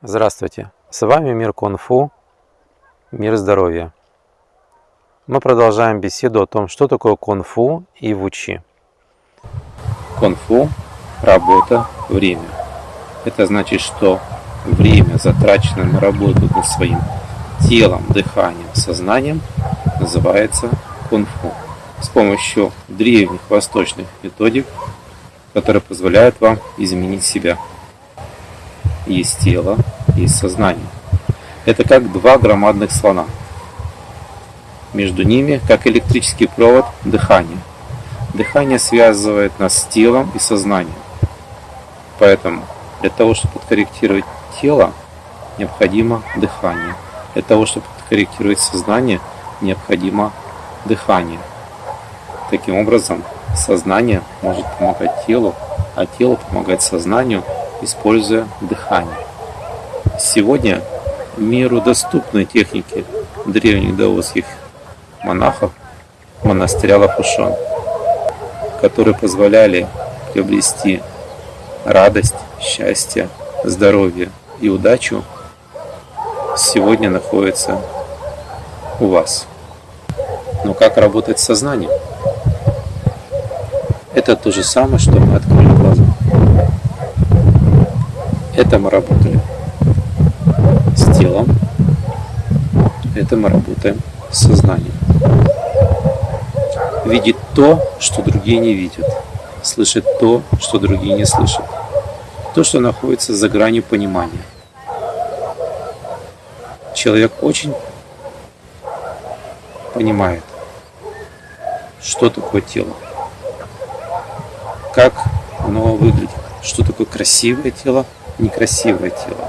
Здравствуйте! С вами Мир Кунг-Фу, Мир Здоровья. Мы продолжаем беседу о том, что такое кунг-фу и вучи. Кунг-фу – работа, время. Это значит, что время, затраченное на работу над своим телом, дыханием, сознанием, называется кунг-фу. С помощью древних восточных методик, которые позволяют вам изменить себя – есть тело, есть сознание. Это как два громадных слона. Между ними, как электрический провод, дыхание. Дыхание связывает нас с телом и сознанием. Поэтому для того, чтобы подкорректировать тело, необходимо дыхание. Для того, чтобы подкорректировать сознание, необходимо дыхание. Таким образом, сознание может помогать телу, а тело помогает сознанию – используя дыхание. Сегодня миру доступны техники древних даосских монахов монастыря Лапушон, которые позволяли приобрести радость, счастье, здоровье и удачу, сегодня находится у вас. Но как работает сознание? Это то же самое, что мы открыли. Это мы работали с телом, это мы работаем с сознанием. Видеть то, что другие не видят. Слышать то, что другие не слышат. То, что находится за гранью понимания. Человек очень понимает, что такое тело, как оно выглядит, что такое красивое тело, некрасивое тело.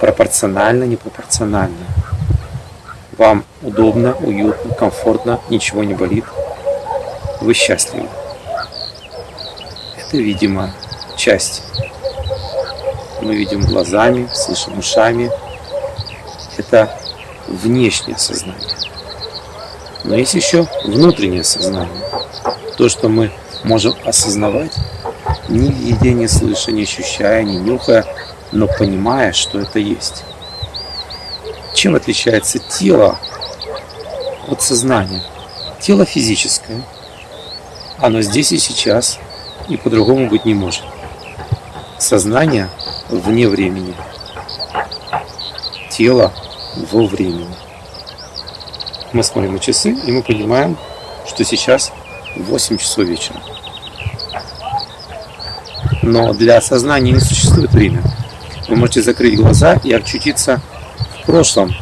Пропорционально, непропорционально. Вам удобно, уютно, комфортно, ничего не болит. Вы счастливы. Это, видимо, часть. Мы видим глазами, слышим ушами. Это внешнее сознание. Но есть еще внутреннее сознание. То, что мы можем осознавать ни видя, ни слыша, ни ощущая, ни нюхая, но понимая, что это есть. Чем отличается тело от сознания? Тело физическое. Оно здесь и сейчас, и по-другому быть не может. Сознание вне времени. Тело во времени. Мы смотрим на часы, и мы понимаем, что сейчас 8 часов вечера. Но для сознания не существует время. Вы можете закрыть глаза и очутиться в прошлом,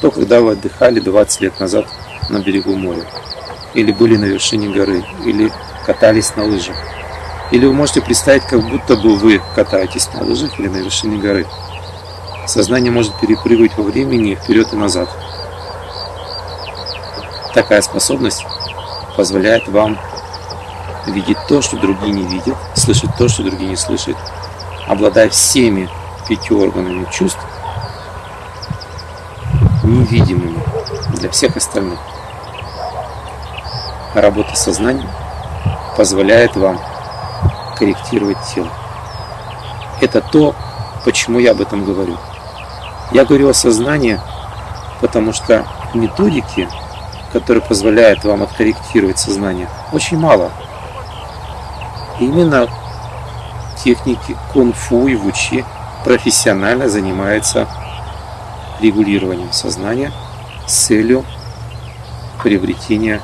то, когда вы отдыхали 20 лет назад на берегу моря, или были на вершине горы, или катались на лыжах. Или вы можете представить, как будто бы вы катаетесь на лыжах или на вершине горы. Сознание может перепрыгивать во времени вперед и назад. Такая способность позволяет вам видеть то, что другие не видят, слышать то, что другие не слышат, обладая всеми пятью органами чувств, невидимыми для всех остальных. Работа сознанием позволяет вам корректировать тело. Это то, почему я об этом говорю. Я говорю о сознании, потому что методики, которые позволяют вам откорректировать сознание, очень мало – Именно техники кунг-фу и вучи профессионально занимаются регулированием сознания с целью приобретения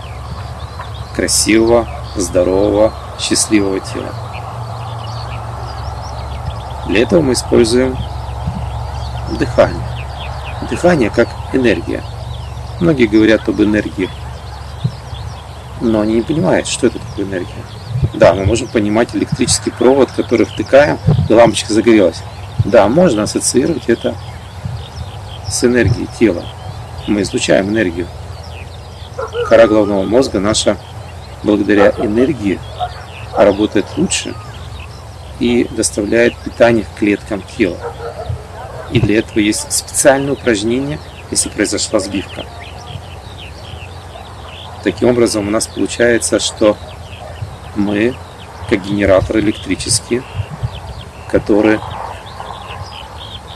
красивого, здорового, счастливого тела. Для этого мы используем дыхание. Дыхание как энергия. Многие говорят об энергии, но они не понимают, что это такое энергия. Да, мы можем понимать электрический провод, который втыкаем, и лампочка загорелась. Да, можно ассоциировать это с энергией тела. Мы излучаем энергию. Кора головного мозга наша, благодаря энергии, работает лучше и доставляет питание к клеткам тела. И для этого есть специальное упражнение, если произошла сбивка. Таким образом, у нас получается, что мы, как генератор электрический, который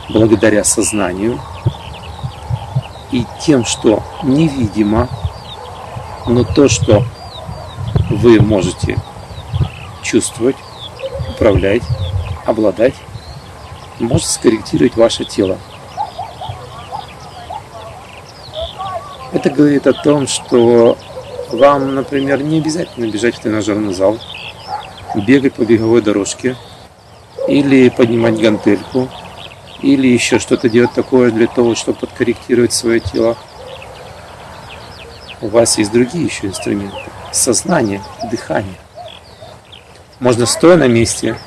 благодаря сознанию и тем, что невидимо, но то, что вы можете чувствовать, управлять, обладать, может скорректировать ваше тело. Это говорит о том, что вам, например, не обязательно бежать в тренажерный зал, бегать по беговой дорожке, или поднимать гантельку, или еще что-то делать такое для того, чтобы подкорректировать свое тело. У вас есть другие еще инструменты. Сознание, дыхание. Можно стоя на месте,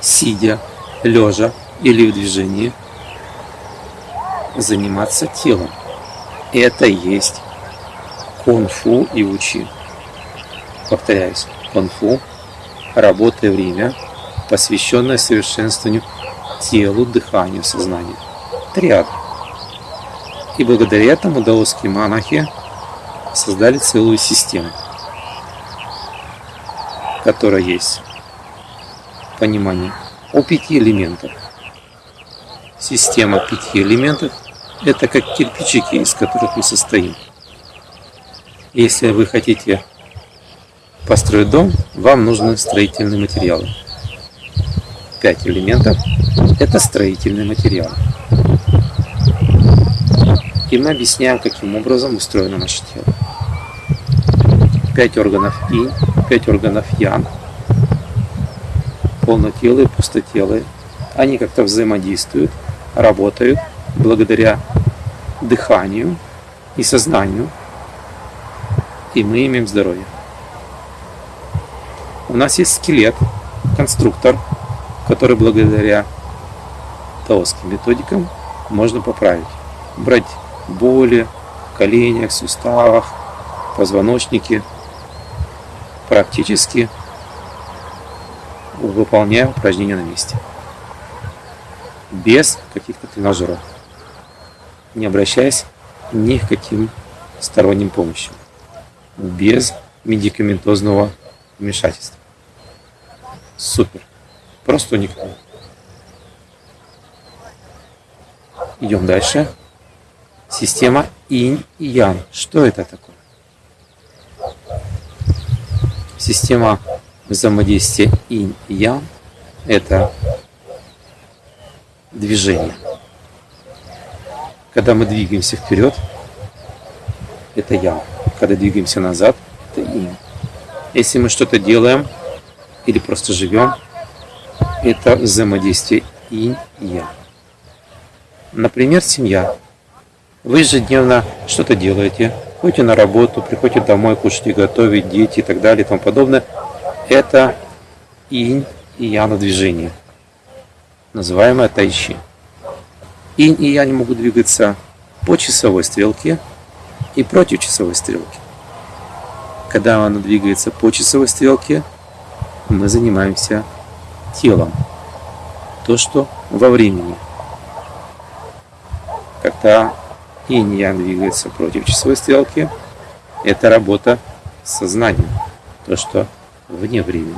сидя, лежа или в движении, заниматься телом. Это есть кунг-фу и учи. Повторяюсь, кунг-фу, работа и время, посвященное совершенствованию телу, дыханию, сознанию. Триад. И благодаря этому даосские монахи создали целую систему, которая есть понимание о пяти элементах. Система пяти элементов – это как кирпичики, из которых мы состоим. Если вы хотите построить дом, вам нужны строительные материалы. Пять элементов – это строительные материалы. И мы объясняем, каким образом устроено наше тело. Пять органов инь, пять органов ян, полнотелые, пустотелые. Они как-то взаимодействуют, работают благодаря дыханию и сознанию, и мы имеем здоровье. У нас есть скелет, конструктор, который благодаря таосским методикам можно поправить. Брать боли в коленях, суставах, позвоночнике, практически выполняя упражнения на месте. Без каких-то тренажеров. Не обращаясь ни к каким сторонним помощям. Без медикаментозного вмешательства. Супер. Просто уникально. Идем дальше. Система инь и ян. Что это такое? Система взаимодействия инь и ян – это движение. Когда мы двигаемся вперед, это ян. Когда двигаемся назад, это инь. Если мы что-то делаем или просто живем, это взаимодействие инь и ян. Например, семья. Вы ежедневно что-то делаете, ходите на работу, приходите домой, кушаете, готовите, дети и так далее и тому подобное. Это инь и яна движение, называемое тайчи. Инь и янь могут двигаться по часовой стрелке и против часовой стрелки. Когда она двигается по часовой стрелке, мы занимаемся телом. То, что во времени. Когда инь-ян двигается против часовой стрелки, это работа с сознанием. То, что вне времени.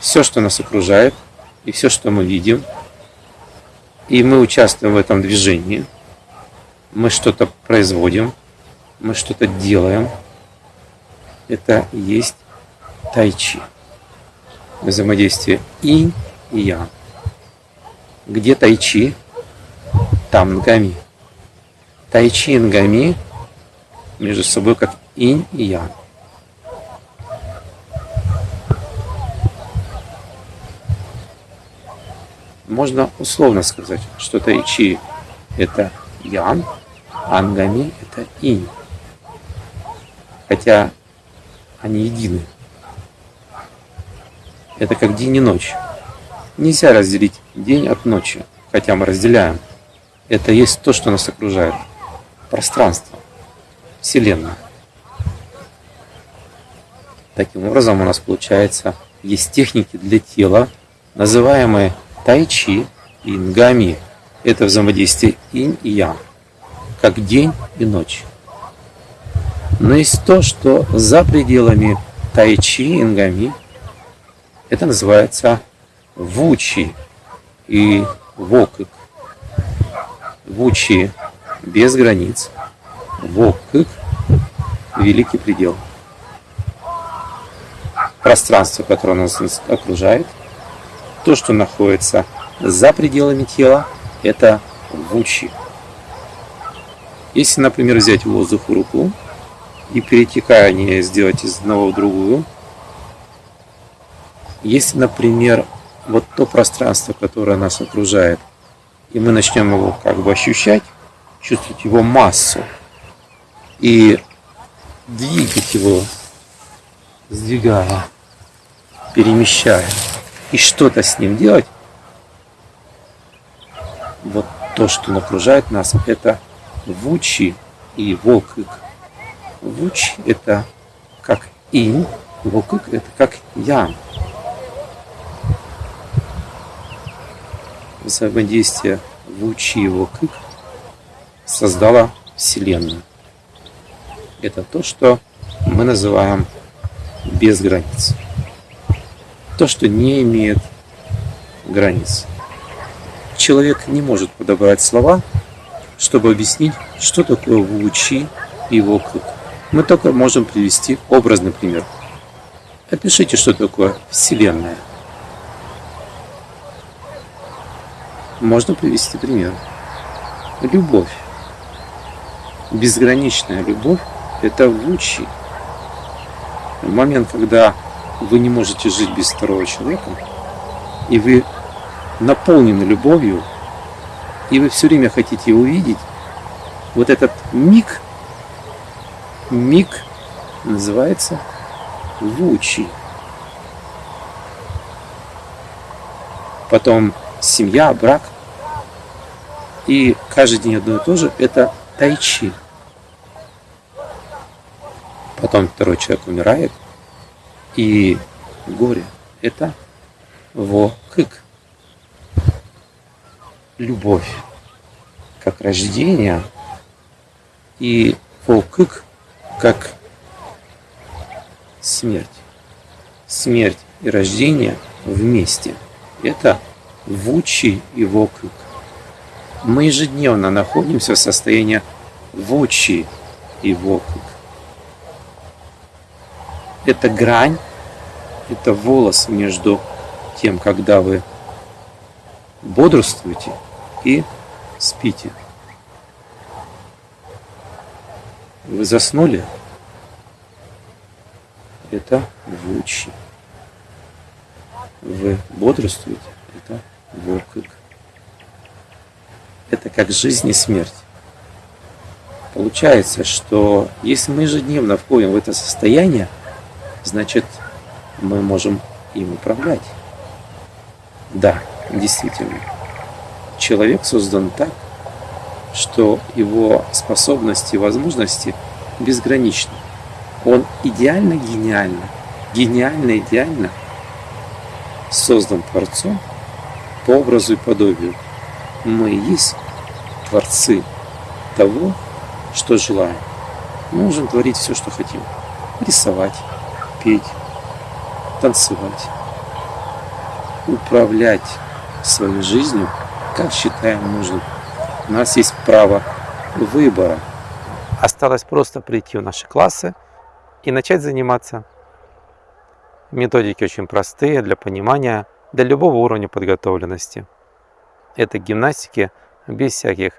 Все, что нас окружает, и все, что мы видим, и мы участвуем в этом движении – мы что-то производим, мы что-то делаем. Это есть тайчи. Взаимодействие инь и ян. Где тайчи, там нгами. Тайчи и нгами между собой как инь и ян. Можно условно сказать, что тайчи это ян, ангами – это инь. Хотя они едины. Это как день и ночь. Нельзя разделить день от ночи, хотя мы разделяем. Это есть то, что нас окружает. Пространство. Вселенная. Таким образом у нас получается есть техники для тела, называемые тайчи и нгами. Это взаимодействие инь и ян как день и ночь. Но есть то, что за пределами тайчи, ингами, это называется Вучи и Вокык. Вучи без границ. Вокык – великий предел. Пространство, которое нас окружает, то, что находится за пределами тела, это вучи. Если, например, взять воздух в руку и перетекание сделать из одного в другую, если, например, вот то пространство, которое нас окружает, и мы начнем его как бы ощущать, чувствовать его массу и двигать его, сдвигая, перемещая, и что-то с ним делать, вот то, что окружает нас, это вучи и волкык. Вуч – это как инь, волкык – это как ян. Взаимодействие вучи и волкык создала Вселенную. Это то, что мы называем без границ. То, что не имеет границ. Человек не может подобрать слова, чтобы объяснить, что такое Вучи и Вокруг. Мы только можем привести образный пример. Опишите, что такое Вселенная. Можно привести пример. Любовь. Безграничная любовь – это Вучи. В момент, когда вы не можете жить без второго человека, и вы наполнены любовью, и вы все время хотите увидеть, вот этот миг, миг называется Вучи. Потом семья, брак. И каждый день одно и то же – это тайчи. Потом второй человек умирает, и горе – это во-кык любовь как рождение и волкык как смерть. Смерть и рождение вместе. Это вучи и волкык. Мы ежедневно находимся в состоянии вучи и волкык. Это грань, это волос между тем, когда вы бодрствуете и спите. Вы заснули? Это вучи. Вы бодрствуете? Это вокык. Это как жизнь и смерть. Получается, что если мы ежедневно входим в это состояние, значит, мы можем им управлять. Да, действительно человек создан так, что его способности и возможности безграничны. Он идеально гениально, гениально идеально создан Творцом по образу и подобию. Мы есть Творцы того, что желаем. Мы можем творить все, что хотим. Рисовать, петь, танцевать, управлять своей жизнью как считаем нужным. У нас есть право выбора. Осталось просто прийти в наши классы и начать заниматься. Методики очень простые для понимания, для любого уровня подготовленности. Это гимнастики без всяких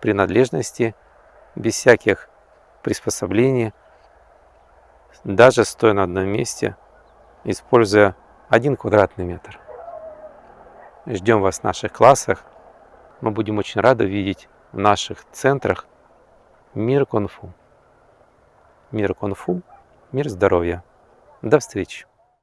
принадлежностей, без всяких приспособлений, даже стоя на одном месте, используя один квадратный метр. Ждем вас в наших классах. Мы будем очень рады видеть в наших центрах мир кунг-фу. Мир кунг-фу, мир здоровья. До встречи!